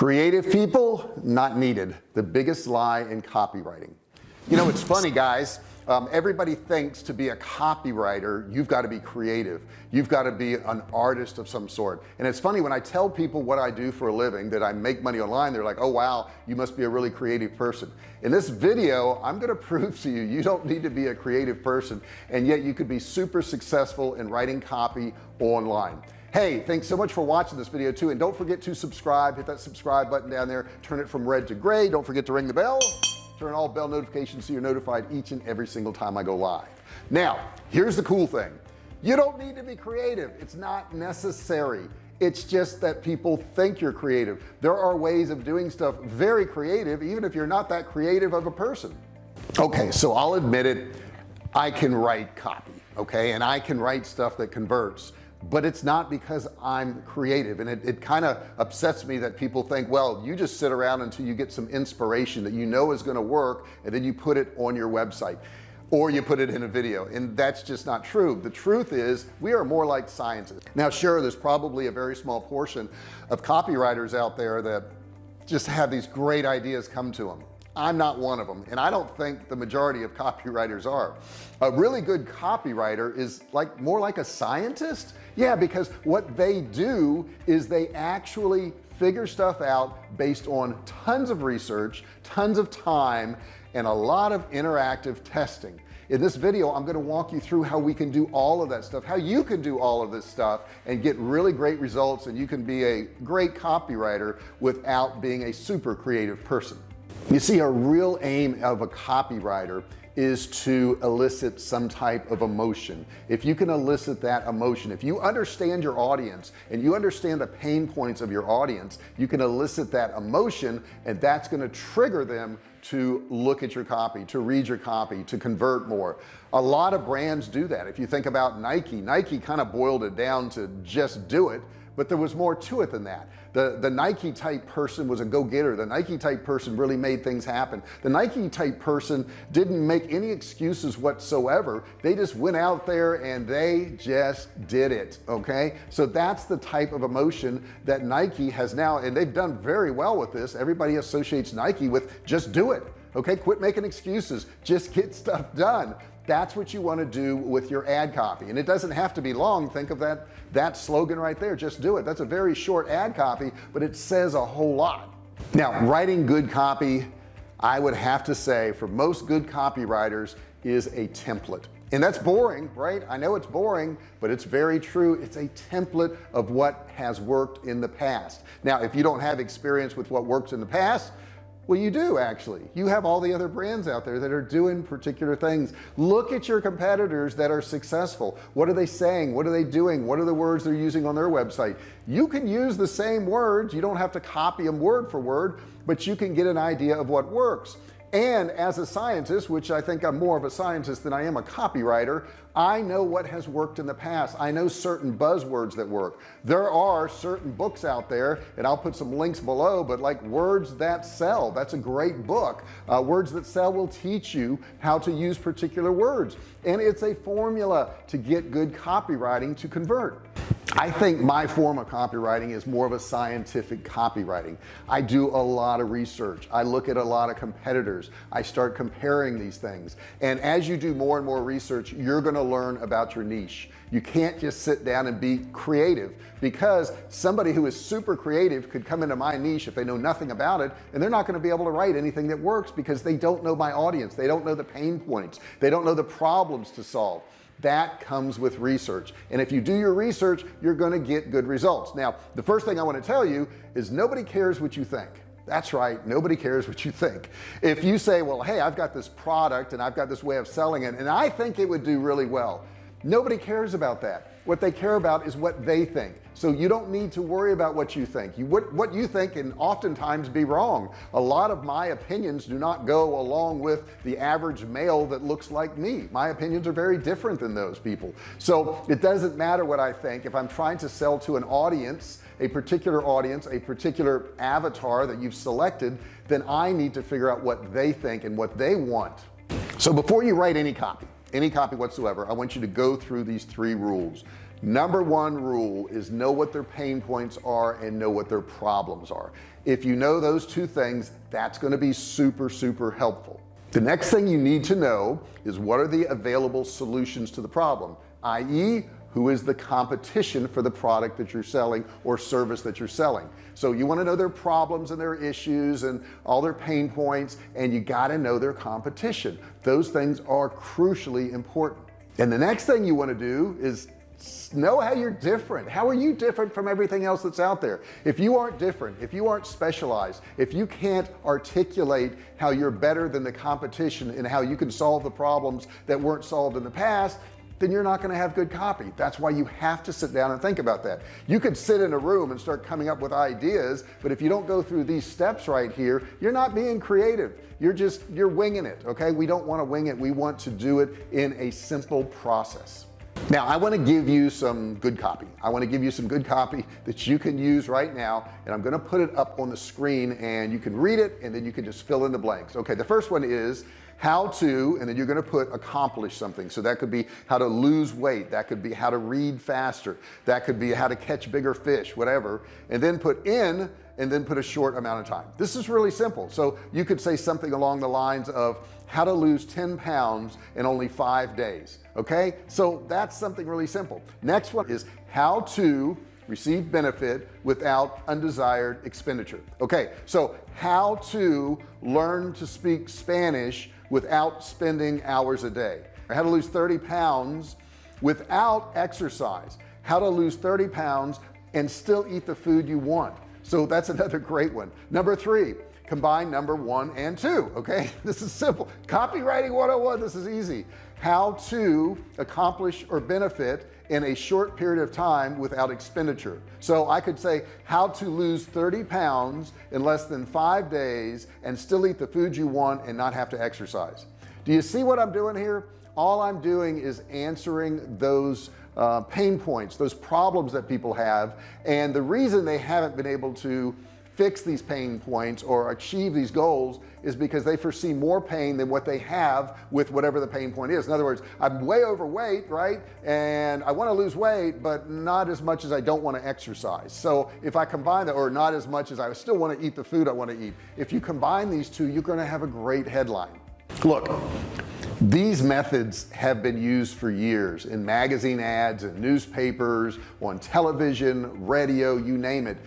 creative people not needed. The biggest lie in copywriting. You know it's funny guys. Um, everybody thinks to be a copywriter you've got to be creative. You've got to be an artist of some sort. And it's funny when I tell people what I do for a living that I make money online they're like oh wow you must be a really creative person. In this video I'm going to prove to you you don't need to be a creative person and yet you could be super successful in writing copy online hey thanks so much for watching this video too and don't forget to subscribe. Hit that subscribe button down there. Turn it from red to gray. Don't forget to ring the bell. Turn all bell notifications so you're notified each and every single time I go live. Now here's the cool thing. You don't need to be creative. It's not necessary. It's just that people think you're creative. There are ways of doing stuff very creative even if you're not that creative of a person. Okay so I'll admit it. I can write copy okay? And I can write stuff that converts but it's not because I'm creative. And it, it kind of upsets me that people think well you just sit around until you get some inspiration that you know is going to work and then you put it on your website or you put it in a video. And that's just not true. The truth is we are more like scientists. Now sure there's probably a very small portion of copywriters out there that just have these great ideas come to them I'm not one of them and I don't think the majority of copywriters are. A really good copywriter is like more like a scientist yeah because what they do is they actually figure stuff out based on tons of research tons of time and a lot of interactive testing. In this video I'm going to walk you through how we can do all of that stuff how you can do all of this stuff and get really great results and you can be a great copywriter without being a super creative person. You see a real aim of a copywriter is to elicit some type of emotion. If you can elicit that emotion if you understand your audience and you understand the pain points of your audience you can elicit that emotion and that's going to trigger them to look at your copy to read your copy to convert more. A lot of brands do that. If you think about Nike Nike kind of boiled it down to just do it but there was more to it than that. The the Nike type person was a go-getter. The Nike type person really made things happen. The Nike type person didn't make any excuses whatsoever. They just went out there and they just did it okay? So that's the type of emotion that Nike has now and they've done very well with this. Everybody associates Nike with just do it okay? Quit making excuses. Just get stuff done that's what you want to do with your ad copy. And it doesn't have to be long think of that that slogan right there just do it. That's a very short ad copy but it says a whole lot. Now writing good copy I would have to say for most good copywriters is a template. And that's boring right? I know it's boring but it's very true. It's a template of what has worked in the past. Now if you don't have experience with what works in the past well you do actually. You have all the other brands out there that are doing particular things. Look at your competitors that are successful. What are they saying? What are they doing? What are the words they're using on their website? You can use the same words. You don't have to copy them word for word but you can get an idea of what works. And as a scientist which I think I'm more of a scientist than I am a copywriter I know what has worked in the past. I know certain buzzwords that work. There are certain books out there and I'll put some links below but like words that sell that's a great book. Uh, words that sell will teach you how to use particular words and it's a formula to get good copywriting to convert. I think my form of copywriting is more of a scientific copywriting. I do a lot of research. I look at a lot of competitors. I start comparing these things. And as you do more and more research you're going to learn about your niche. You can't just sit down and be creative because somebody who is super creative could come into my niche if they know nothing about it and they're not going to be able to write anything that works because they don't know my audience. They don't know the pain points. They don't know the problems to solve. That comes with research. And if you do your research you're going to get good results. Now the first thing I want to tell you is nobody cares what you think that's right. Nobody cares what you think. If you say well hey I've got this product and I've got this way of selling it and I think it would do really well nobody cares about that. What they care about is what they think. So you don't need to worry about what you think. You what what you think can oftentimes be wrong. A lot of my opinions do not go along with the average male that looks like me. My opinions are very different than those people. So it doesn't matter what I think. If I'm trying to sell to an audience a particular audience a particular avatar that you've selected then I need to figure out what they think and what they want. So before you write any copy any copy whatsoever I want you to go through these three rules. Number one rule is know what their pain points are and know what their problems are. If you know those two things that's going to be super super helpful. The next thing you need to know is what are the available solutions to the problem i.e who is the competition for the product that you're selling or service that you're selling. So you want to know their problems and their issues and all their pain points and you got to know their competition. Those things are crucially important. And the next thing you want to do is know how you're different. How are you different from everything else that's out there? If you aren't different if you aren't specialized if you can't articulate how you're better than the competition and how you can solve the problems that weren't solved in the past then you're not going to have good copy. That's why you have to sit down and think about that. You could sit in a room and start coming up with ideas but if you don't go through these steps right here you're not being creative. You're just you're winging it okay? We don't want to wing it. We want to do it in a simple process. Now I want to give you some good copy. I want to give you some good copy that you can use right now and I'm going to put it up on the screen and you can read it and then you can just fill in the blanks. Okay the first one is how to and then you're going to put accomplish something. So that could be how to lose weight that could be how to read faster that could be how to catch bigger fish whatever and then put in and then put a short amount of time. This is really simple. So you could say something along the lines of how to lose 10 pounds in only five days okay? So that's something really simple. Next one is how to receive benefit without undesired expenditure okay? So how to learn to speak Spanish without spending hours a day. How to lose 30 pounds without exercise. How to lose 30 pounds and still eat the food you want. So that's another great one. Number three combine number one and two okay? This is simple. Copywriting 101 this is easy. How to accomplish or benefit in a short period of time without expenditure. So I could say how to lose 30 pounds in less than five days and still eat the food you want and not have to exercise. Do you see what I'm doing here? All I'm doing is answering those uh, pain points those problems that people have and the reason they haven't been able to fix these pain points or achieve these goals is because they foresee more pain than what they have with whatever the pain point is. In other words I'm way overweight right? And I want to lose weight but not as much as I don't want to exercise. So if I combine that or not as much as I still want to eat the food I want to eat if you combine these two you're going to have a great headline. Look these methods have been used for years in magazine ads and newspapers on television radio you name it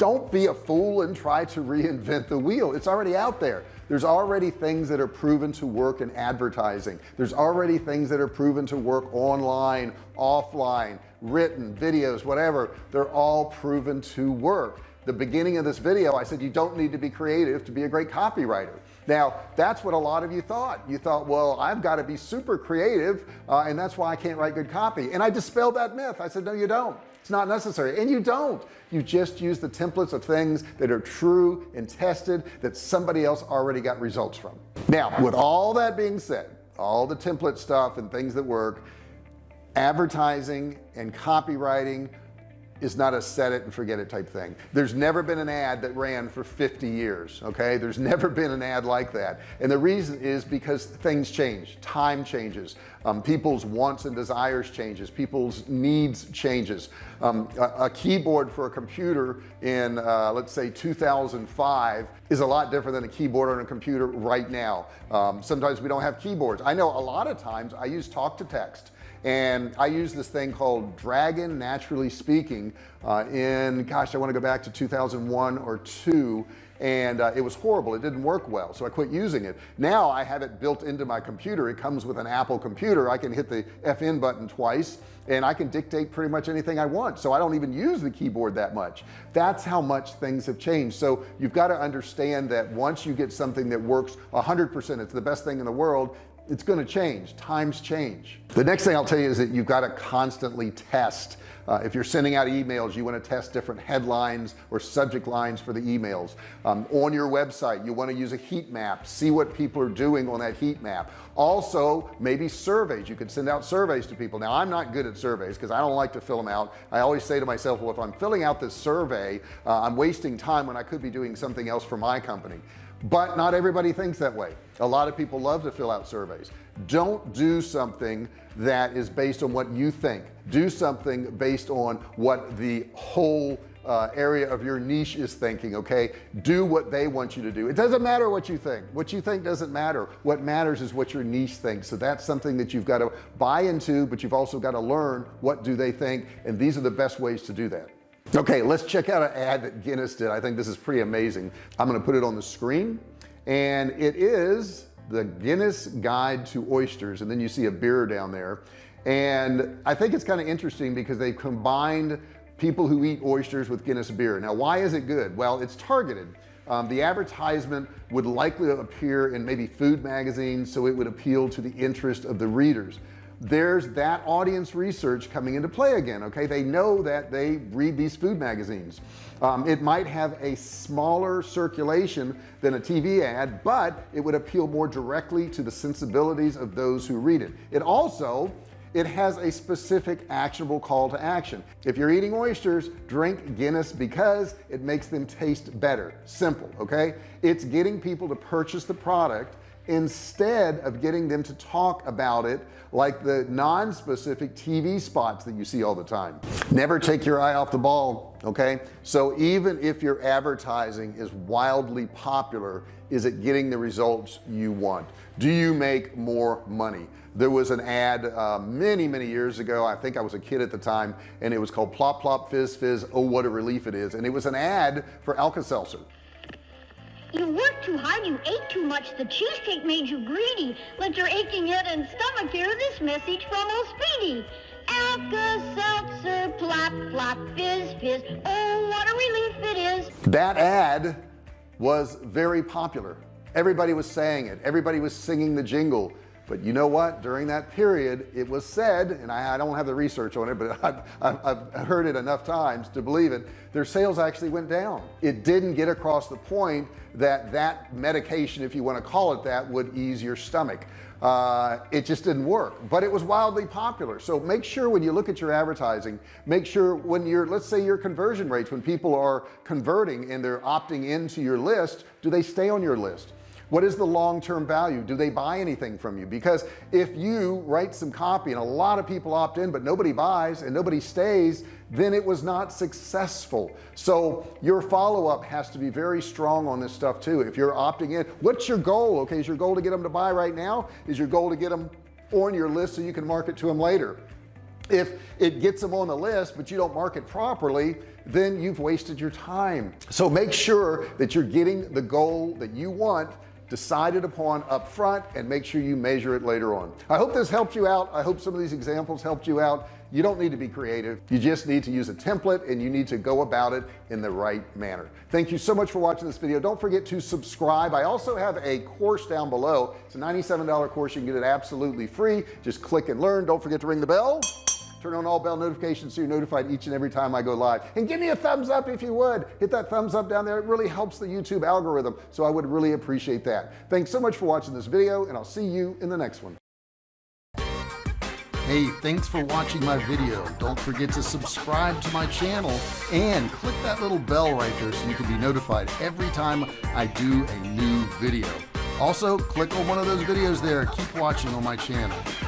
don't be a fool and try to reinvent the wheel. It's already out there. There's already things that are proven to work in advertising. There's already things that are proven to work online offline written videos whatever. They're all proven to work. The beginning of this video I said you don't need to be creative to be a great copywriter. Now that's what a lot of you thought. You thought well I've got to be super creative uh, and that's why I can't write good copy. And I dispelled that myth. I said no you don't it's not necessary. And you don't. You just use the templates of things that are true and tested that somebody else already got results from. Now with all that being said all the template stuff and things that work advertising and copywriting is not a set it and forget it type thing. There's never been an ad that ran for 50 years okay? There's never been an ad like that. And the reason is because things change. Time changes. Um, people's wants and desires changes. People's needs changes. Um, a, a, keyboard for a computer in uh, let's say 2005 is a lot different than a keyboard on a computer right now. Um, sometimes we don't have keyboards. I know a lot of times I use talk to text and I use this thing called Dragon naturally speaking uh, in gosh I want to go back to 2001 or two and uh, it was horrible. It didn't work well so I quit using it. Now I have it built into my computer. It comes with an Apple computer. I can hit the FN button twice and I can dictate pretty much anything I want so I don't even use the keyboard that much. That's how much things have changed. So you've got to understand that once you get something that works hundred percent it's the best thing in the world it's going to change. Times change. The next thing I'll tell you is that you've got to constantly test. Uh, if you're sending out emails you want to test different headlines or subject lines for the emails. Um, on your website you want to use a heat map see what people are doing on that heat map. Also maybe surveys. You could send out surveys to people. Now I'm not good at surveys because I don't like to fill them out. I always say to myself well if I'm filling out this survey uh, I'm wasting time when I could be doing something else for my company but not everybody thinks that way. A lot of people love to fill out surveys. Don't do something that is based on what you think. Do something based on what the whole uh, area of your niche is thinking okay? Do what they want you to do. It doesn't matter what you think. What you think doesn't matter. What matters is what your niche thinks. So that's something that you've got to buy into but you've also got to learn what do they think and these are the best ways to do that okay let's check out an ad that Guinness did. I think this is pretty amazing. I'm gonna put it on the screen and it is the Guinness guide to oysters and then you see a beer down there. And I think it's kind of interesting because they've combined people who eat oysters with Guinness beer. Now why is it good? Well it's targeted. Um, the advertisement would likely appear in maybe food magazines so it would appeal to the interest of the readers there's that audience research coming into play again okay? They know that they read these food magazines. Um, it might have a smaller circulation than a TV ad but it would appeal more directly to the sensibilities of those who read it. It also it has a specific actionable call to action. If you're eating oysters drink Guinness because it makes them taste better. Simple okay? It's getting people to purchase the product instead of getting them to talk about it like the non-specific TV spots that you see all the time. Never take your eye off the ball okay? So even if your advertising is wildly popular is it getting the results you want? Do you make more money? There was an ad uh, many many years ago I think I was a kid at the time and it was called plop plop fizz fizz oh what a relief it is. And it was an ad for Alka-Seltzer you worked too hard, you ate too much, the cheesecake made you greedy. Let your aching head and stomach hear this message from old Speedy. Alka-Seltzer, plop, plop, fizz, fizz, oh, what a relief it is. That ad was very popular. Everybody was saying it. Everybody was singing the jingle but you know what? During that period it was said and I, I don't have the research on it but I've, I've, I've, heard it enough times to believe it their sales actually went down. It didn't get across the point that that medication if you want to call it that would ease your stomach. Uh, it just didn't work. But it was wildly popular. So make sure when you look at your advertising make sure when you're let's say your conversion rates when people are converting and they're opting into your list do they stay on your list what is the long-term value? Do they buy anything from you? Because if you write some copy and a lot of people opt in but nobody buys and nobody stays then it was not successful. So your follow-up has to be very strong on this stuff too. If you're opting in what's your goal? Okay is your goal to get them to buy right now? Is your goal to get them on your list so you can market to them later? If it gets them on the list but you don't market properly then you've wasted your time. So make sure that you're getting the goal that you want decided upon up front and make sure you measure it later on. I hope this helped you out. I hope some of these examples helped you out. You don't need to be creative. You just need to use a template and you need to go about it in the right manner. Thank you so much for watching this video. Don't forget to subscribe. I also have a course down below. It's a $97 course. You can get it absolutely free. Just click and learn. Don't forget to ring the bell turn on all bell notifications so you're notified each and every time I go live and give me a thumbs up if you would hit that thumbs up down there it really helps the YouTube algorithm so I would really appreciate that thanks so much for watching this video and I'll see you in the next one Hey, thanks for watching my video. Don't forget to subscribe to my channel and click that little bell right there so you can be notified every time I do a new video. Also, click on one of those videos there. Keep watching on my channel.